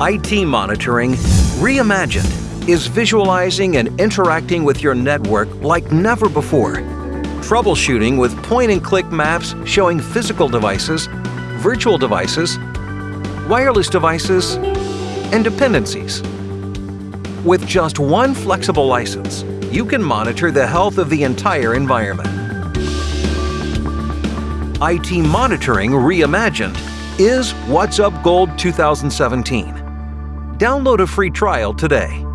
IT Monitoring Reimagined is visualizing and interacting with your network like never before. Troubleshooting with point-and-click maps showing physical devices, virtual devices, wireless devices, and dependencies. With just one flexible license, you can monitor the health of the entire environment. IT Monitoring Reimagined is WhatsUp Gold 2017. Download a free trial today.